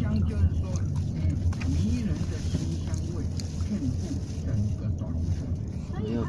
Chân.